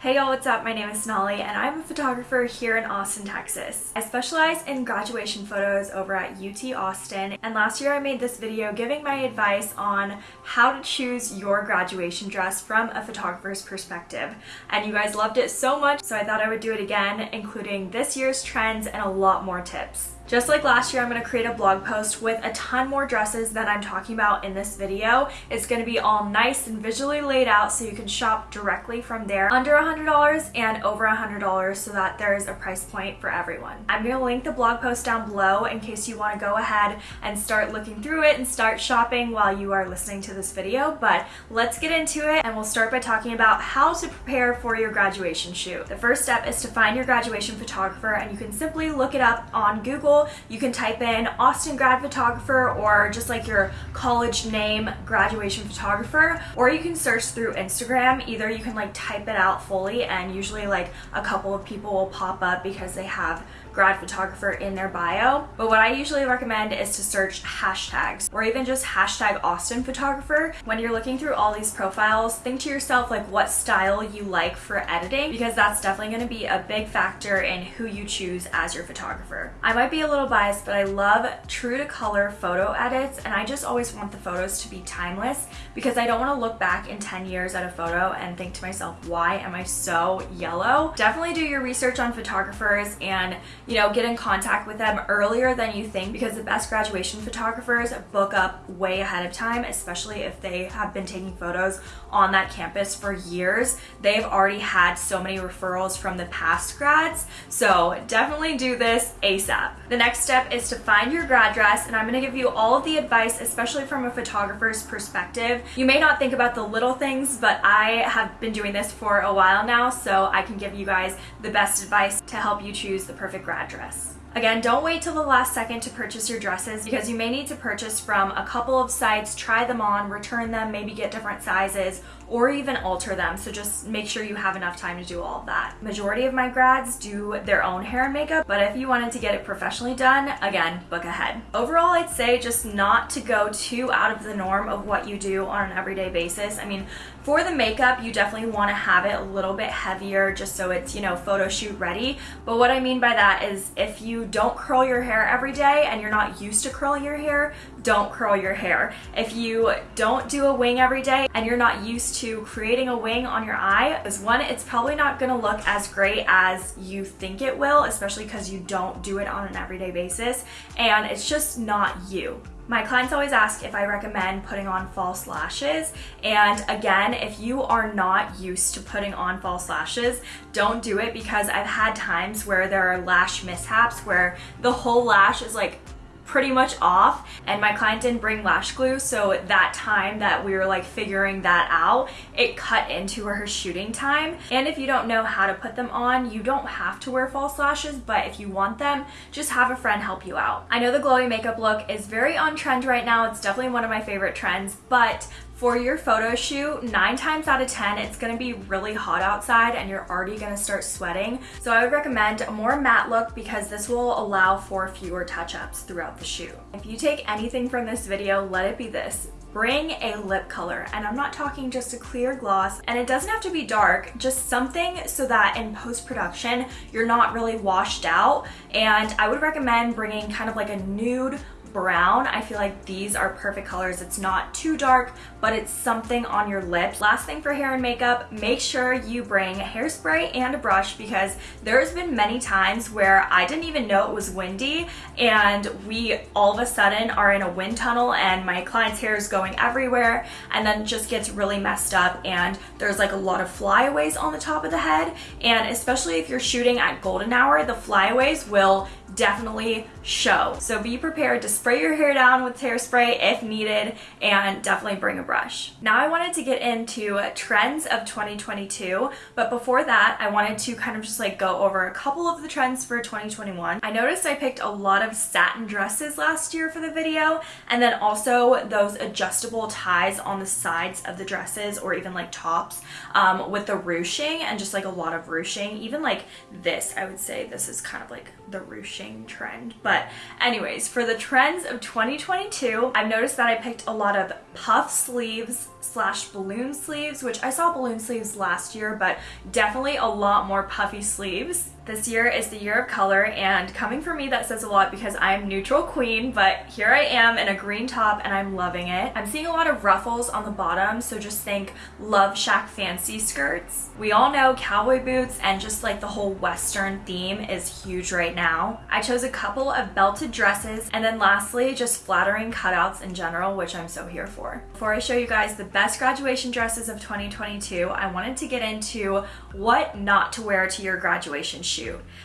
Hey y'all, what's up? My name is Sonali and I'm a photographer here in Austin, Texas. I specialize in graduation photos over at UT Austin and last year I made this video giving my advice on how to choose your graduation dress from a photographer's perspective. And you guys loved it so much so I thought I would do it again, including this year's trends and a lot more tips. Just like last year, I'm going to create a blog post with a ton more dresses than I'm talking about in this video. It's going to be all nice and visually laid out so you can shop directly from there under $100 and over $100 so that there is a price point for everyone. I'm going to link the blog post down below in case you want to go ahead and start looking through it and start shopping while you are listening to this video. But let's get into it and we'll start by talking about how to prepare for your graduation shoot. The first step is to find your graduation photographer and you can simply look it up on Google you can type in Austin grad photographer or just like your college name graduation photographer or you can search through Instagram. Either you can like type it out fully and usually like a couple of people will pop up because they have grad photographer in their bio. But what I usually recommend is to search hashtags or even just hashtag Austin photographer. When you're looking through all these profiles, think to yourself like what style you like for editing because that's definitely going to be a big factor in who you choose as your photographer. I might be a little biased, but I love true to color photo edits and I just always want the photos to be timeless because I don't want to look back in 10 years at a photo and think to myself, why am I so yellow? Definitely do your research on photographers and you know, get in contact with them earlier than you think because the best graduation photographers book up way ahead of time, especially if they have been taking photos on that campus for years. They've already had so many referrals from the past grads, so definitely do this ASAP. The next step is to find your grad dress, and I'm gonna give you all of the advice, especially from a photographer's perspective. You may not think about the little things, but I have been doing this for a while now, so I can give you guys the best advice to help you choose the perfect grad address. Again, don't wait till the last second to purchase your dresses because you may need to purchase from a couple of sites, try them on, return them, maybe get different sizes, or even alter them. So just make sure you have enough time to do all of that. Majority of my grads do their own hair and makeup, but if you wanted to get it professionally done, again, book ahead. Overall, I'd say just not to go too out of the norm of what you do on an everyday basis. I mean, for the makeup, you definitely want to have it a little bit heavier just so it's, you know, photo shoot ready. But what I mean by that is if you don't curl your hair every day and you're not used to curling your hair, don't curl your hair. If you don't do a wing every day and you're not used to creating a wing on your eye, is one, it's probably not gonna look as great as you think it will, especially because you don't do it on an everyday basis, and it's just not you. My clients always ask if I recommend putting on false lashes. And again, if you are not used to putting on false lashes, don't do it because I've had times where there are lash mishaps where the whole lash is like pretty much off and my client didn't bring lash glue so that time that we were like figuring that out it cut into her shooting time. And if you don't know how to put them on you don't have to wear false lashes but if you want them just have a friend help you out. I know the glowy makeup look is very on trend right now. It's definitely one of my favorite trends but for your photo shoot, nine times out of 10, it's gonna be really hot outside and you're already gonna start sweating. So I would recommend a more matte look because this will allow for fewer touch-ups throughout the shoot. If you take anything from this video, let it be this bring a lip color and I'm not talking just a clear gloss and it doesn't have to be dark just something so that in post-production you're not really washed out and I would recommend bringing kind of like a nude brown. I feel like these are perfect colors. It's not too dark, but it's something on your lips. Last thing for hair and makeup, make sure you bring hairspray and a brush because there's been many times where I didn't even know it was windy and we all of a sudden are in a wind tunnel and my client's hair is going everywhere and then just gets really messed up and there's like a lot of flyaways on the top of the head and especially if you're shooting at golden hour, the flyaways will definitely show. So be prepared to spray your hair down with hairspray if needed and definitely bring a brush. Now I wanted to get into trends of 2022, but before that I wanted to kind of just like go over a couple of the trends for 2021. I noticed I picked a lot of satin dresses last year for the video and then also those adjustable ties on the sides of the dresses or even like tops um, with the ruching and just like a lot of ruching. Even like this, I would say this is kind of like the ruching flashing trend. But anyways, for the trends of 2022, I've noticed that I picked a lot of puff sleeves slash balloon sleeves, which I saw balloon sleeves last year, but definitely a lot more puffy sleeves. This year is the year of color and coming from me that says a lot because I'm neutral queen, but here I am in a green top and I'm loving it. I'm seeing a lot of ruffles on the bottom, so just think LoveShackFancy skirts. We all know cowboy boots and just like the whole western theme is huge right now. I chose a couple of belted dresses and then lastly just flattering cutouts in general, which I'm so here for. Before I show you guys the best graduation dresses of 2022, I wanted to get into what not to wear to your graduation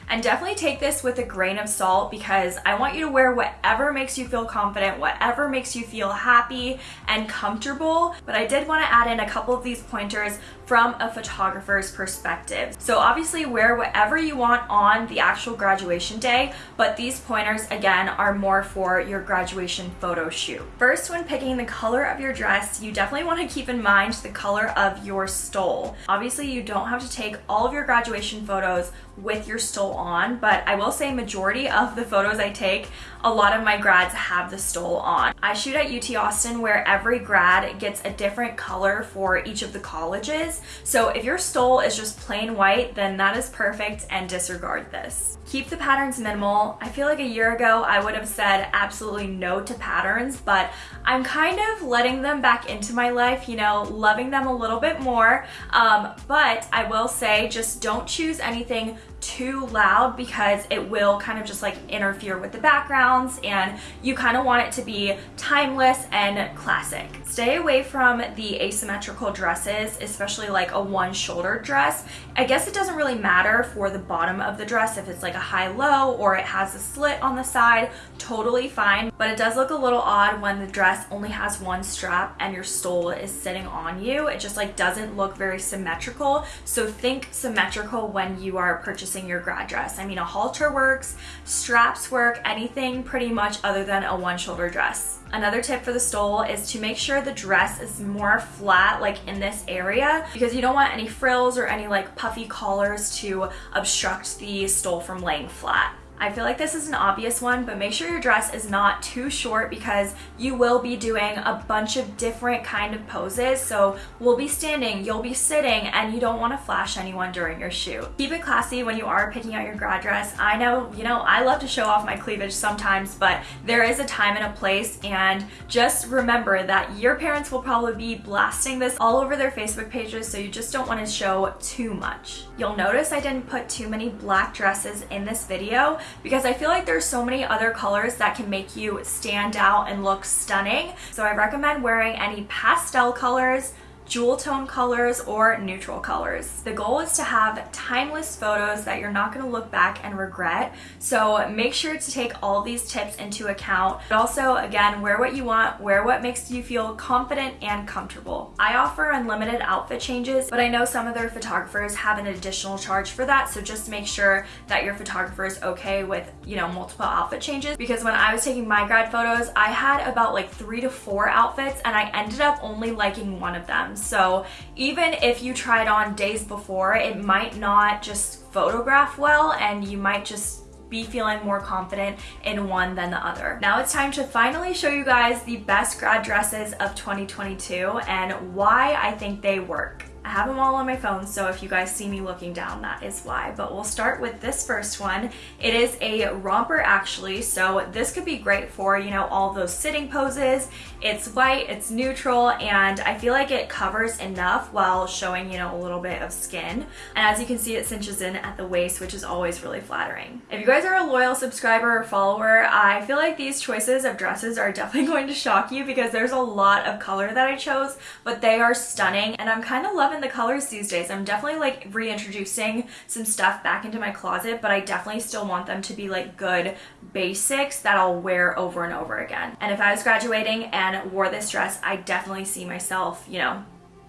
And definitely take this with a grain of salt because I want you to wear whatever makes you feel confident, whatever makes you feel happy and comfortable. But I did want to add in a couple of these pointers from a photographer's perspective. So obviously wear whatever you want on the actual graduation day, but these pointers again are more for your graduation photo shoot. First, when picking the color of your dress, you definitely want to keep in mind the color of your stole. Obviously you don't have to take all of your graduation photos with your stole on, but I will say majority of the photos I take, a lot of my grads have the stole on. I shoot at UT Austin where every grad gets a different color for each of the colleges. So if your stole is just plain white, then that is perfect and disregard this. Keep the patterns minimal. I feel like a year ago I would have said absolutely no to patterns, but I'm kind of letting them back into my life, you know, loving them a little bit more. Um, but I will say just don't choose anything too loud because it will kind of just like interfere with the backgrounds and you kind of want it to be timeless and classic. Stay away from the asymmetrical dresses, especially like a one shoulder dress. I guess it doesn't really matter for the bottom of the dress if it's like a high-low or it has a slit on the side, totally fine. But it does look a little odd when the dress only has one strap and your stole is sitting on you. It just like doesn't look very symmetrical. So think symmetrical when you are purchasing your grad dress. I mean, a halter works, straps work, anything pretty much other than a one shoulder dress. Another tip for the stole is to make sure the dress is more flat like in this area because you don't want any frills or any like puffy collars to obstruct the stole from laying flat. I feel like this is an obvious one, but make sure your dress is not too short because you will be doing a bunch of different kind of poses. So we'll be standing, you'll be sitting, and you don't want to flash anyone during your shoot. Keep it classy when you are picking out your grad dress. I know, you know, I love to show off my cleavage sometimes, but there is a time and a place, and just remember that your parents will probably be blasting this all over their Facebook pages, so you just don't want to show too much. You'll notice I didn't put too many black dresses in this video because I feel like there's so many other colors that can make you stand out and look stunning. So I recommend wearing any pastel colors, jewel tone colors or neutral colors. The goal is to have timeless photos that you're not going to look back and regret. So make sure to take all these tips into account. But also, again, wear what you want, wear what makes you feel confident and comfortable. I offer unlimited outfit changes, but I know some other photographers have an additional charge for that. So just make sure that your photographer is okay with, you know, multiple outfit changes. Because when I was taking my grad photos, I had about like three to four outfits and I ended up only liking one of So even if you tried on days before, it might not just photograph well and you might just be feeling more confident in one than the other. Now it's time to finally show you guys the best grad dresses of 2022 and why I think they work. I have them all on my phone, so if you guys see me looking down, that is why. But we'll start with this first one. It is a romper actually, so this could be great for, you know, all those sitting poses. It's white, it's neutral, and I feel like it covers enough while showing, you know, a little bit of skin. And as you can see, it cinches in at the waist, which is always really flattering. If you guys are a loyal subscriber or follower, I feel like these choices of dresses are definitely going to shock you because there's a lot of color that I chose, but they are stunning, and I'm kind of loving the colors these days. I'm definitely like reintroducing some stuff back into my closet, but I definitely still want them to be like good basics that I'll wear over and over again. And if I was graduating and wore this dress, I definitely see myself, you know,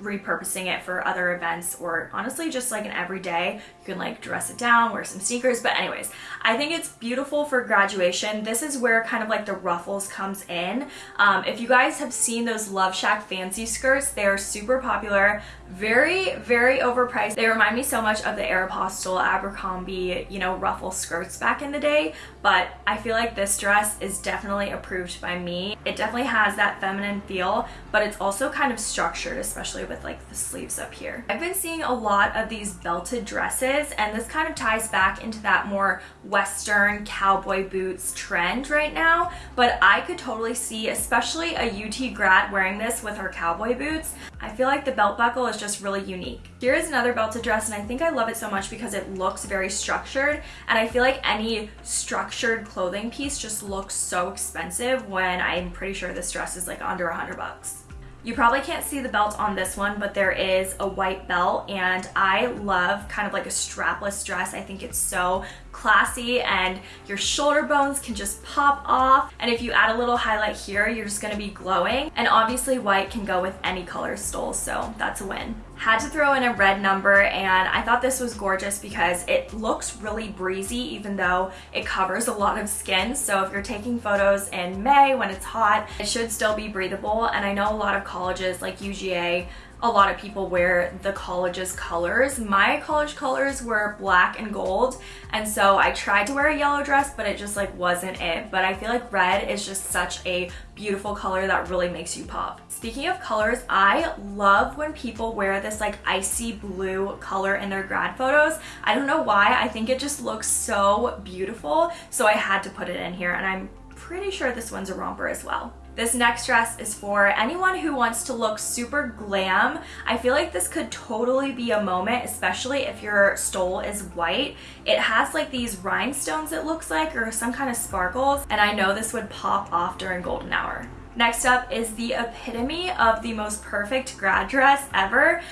repurposing it for other events or honestly just like an everyday. You can like dress it down, wear some sneakers. But anyways, I think it's beautiful for graduation. This is where kind of like the ruffles comes in. Um, if you guys have seen those LoveShackFancy skirts, they're super popular, very, very overpriced. They remind me so much of the Aeropostale Abercrombie, you know, ruffle skirts back in the day, but I feel like this dress is definitely approved by me. It definitely has that feminine feel, but it's also kind of structured, especially with like the sleeves up here. I've been seeing a lot of these belted dresses, and this kind of ties back into that more Western cowboy boots trend right now, but I could totally see, especially a UT grad wearing this with her cowboy boots. I feel like the belt buckle is just really unique. Here is another belted dress, and I think I love it so much because it looks very structured, and I feel like any structured clothing piece just looks so expensive when I'm pretty sure this dress is like under hundred bucks. You probably can't see the belt on this one, but there is a white belt and I love kind of like a strapless dress. I think it's so classy and your shoulder bones can just pop off. And if you add a little highlight here, you're just gonna be glowing. And obviously white can go with any color stole, so that's a win. Had to throw in a red number and I thought this was gorgeous because it looks really breezy even though it covers a lot of skin. So if you're taking photos in May when it's hot, it should still be breathable. And I know a lot of colleges like UGA a lot of people wear the college's colors. My college colors were black and gold and so I tried to wear a yellow dress but it just like wasn't it. But I feel like red is just such a beautiful color that really makes you pop. Speaking of colors, I love when people wear this like icy blue color in their grad photos. I don't know why, I think it just looks so beautiful so I had to put it in here and I'm pretty sure this one's a romper as well. This next dress is for anyone who wants to look super glam. I feel like this could totally be a moment, especially if your stole is white. It has like these rhinestones it looks like or some kind of sparkles and I know this would pop off during golden hour. Next up is the epitome of the most perfect grad dress ever.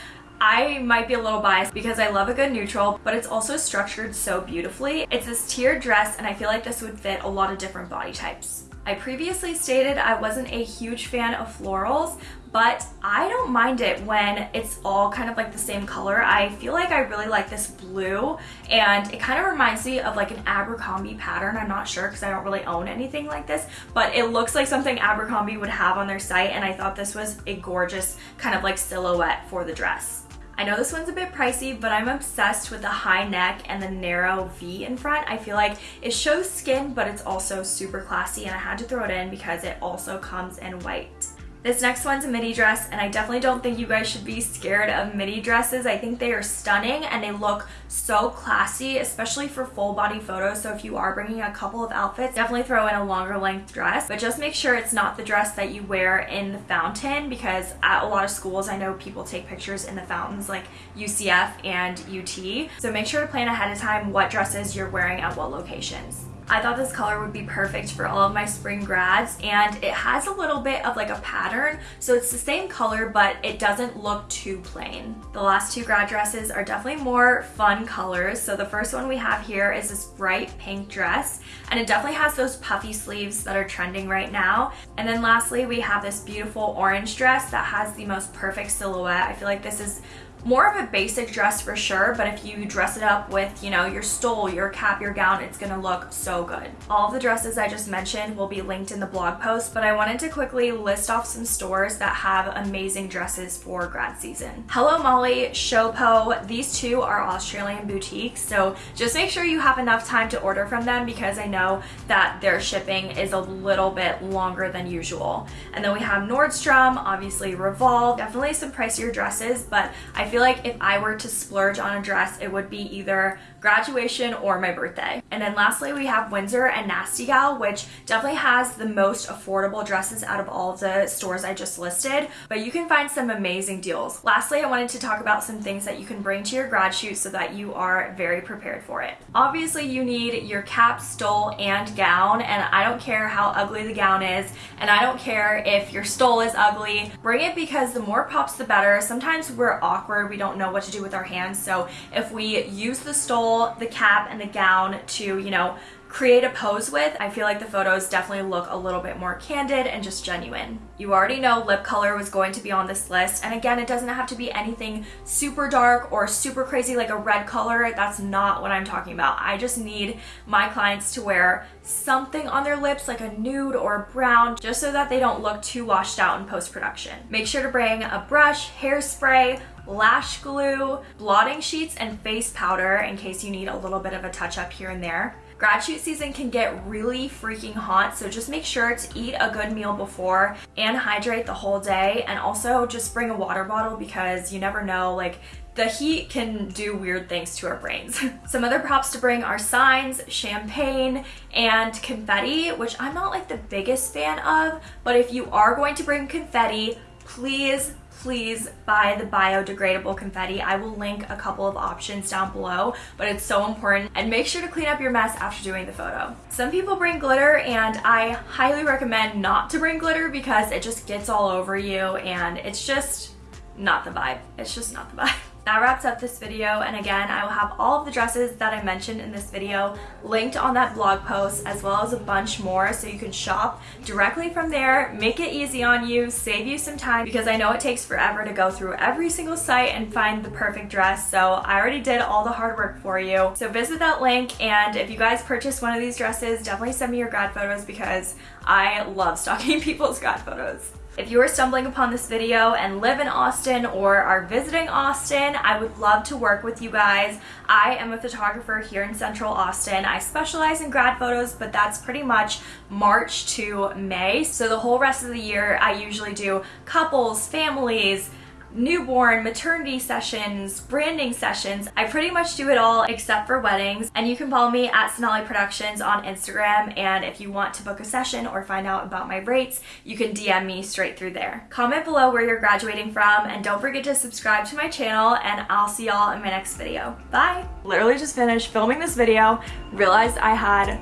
I might be a little biased because I love a good neutral, but it's also structured so beautifully. It's this tiered dress and I feel like this would fit a lot of different body types. I previously stated I wasn't a huge fan of florals, but I don't mind it when it's all kind of like the same color. I feel like I really like this blue and it kind of reminds me of like an Abercrombie pattern. I'm not sure because I don't really own anything like this, but it looks like something Abercrombie would have on their site and I thought this was a gorgeous kind of like silhouette for the dress. I know this one's a bit pricey, but I'm obsessed with the high neck and the narrow V in front. I feel like it shows skin, but it's also super classy and I had to throw it in because it also comes in white. This next one's a midi dress and I definitely don't think you guys should be scared of midi dresses. I think they are stunning and they look so classy, especially for full body photos. So if you are bringing a couple of outfits, definitely throw in a longer length dress, but just make sure it's not the dress that you wear in the fountain because at a lot of schools, I know people take pictures in the fountains like UCF and UT. So make sure to plan ahead of time what dresses you're wearing at what locations. I thought this color would be perfect for all of my spring grads and it has a little bit of like a pattern so it's the same color but it doesn't look too plain. The last two grad dresses are definitely more fun colors so the first one we have here is this bright pink dress and it definitely has those puffy sleeves that are trending right now and then lastly we have this beautiful orange dress that has the most perfect silhouette. I feel like this is more of a basic dress for sure, but if you dress it up with, you know, your stole, your cap, your gown, it's gonna look so good. All of the dresses I just mentioned will be linked in the blog post, but I wanted to quickly list off some stores that have amazing dresses for grad season. Hello Molly, Showpo, these two are Australian boutiques, so just make sure you have enough time to order from them because I know that their shipping is a little bit longer than usual. And then we have Nordstrom, obviously Revolve, definitely some pricier dresses, but I feel like if I were to splurge on a dress, it would be either graduation or my birthday. And then lastly, we have Windsor and Nasty Gal, which definitely has the most affordable dresses out of all the stores I just listed, but you can find some amazing deals. Lastly, I wanted to talk about some things that you can bring to your grad shoot so that you are very prepared for it. Obviously, you need your cap, stole, and gown, and I don't care how ugly the gown is, and I don't care if your stole is ugly. Bring it because the more pops, the better. Sometimes we're awkward we don't know what to do with our hands. So if we use the stole, the cap, and the gown to, you know, create a pose with, I feel like the photos definitely look a little bit more candid and just genuine. You already know lip color was going to be on this list. And again, it doesn't have to be anything super dark or super crazy like a red color. That's not what I'm talking about. I just need my clients to wear something on their lips like a nude or a brown just so that they don't look too washed out in post-production. Make sure to bring a brush, hairspray, lash glue, blotting sheets, and face powder in case you need a little bit of a touch up here and there. Grad shoot season can get really freaking hot, so just make sure to eat a good meal before and hydrate the whole day. And also just bring a water bottle because you never know, like the heat can do weird things to our brains. Some other props to bring are signs, champagne, and confetti, which I'm not like the biggest fan of, but if you are going to bring confetti, please please buy the biodegradable confetti. I will link a couple of options down below, but it's so important. And make sure to clean up your mess after doing the photo. Some people bring glitter and I highly recommend not to bring glitter because it just gets all over you and it's just not the vibe. It's just not the vibe. That wraps up this video and again I will have all of the dresses that I mentioned in this video linked on that blog post as well as a bunch more so you can shop directly from there, make it easy on you, save you some time because I know it takes forever to go through every single site and find the perfect dress so I already did all the hard work for you. So visit that link and if you guys purchase one of these dresses definitely send me your grad photos because I love stalking people's grad photos. If you are stumbling upon this video and live in Austin or are visiting Austin, I would love to work with you guys. I am a photographer here in Central Austin. I specialize in grad photos, but that's pretty much March to May. So the whole rest of the year, I usually do couples, families, newborn, maternity sessions, branding sessions. I pretty much do it all except for weddings. And you can follow me at Sonali Productions on Instagram. And if you want to book a session or find out about my rates, you can DM me straight through there. Comment below where you're graduating from and don't forget to subscribe to my channel and I'll see y'all in my next video. Bye! Literally just finished filming this video, realized I had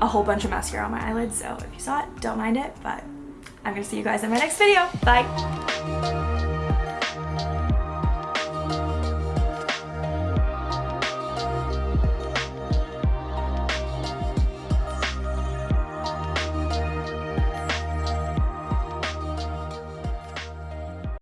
a whole bunch of mascara on my eyelids, so if you saw it, don't mind it, but I'm gonna see you guys in my next video. Bye!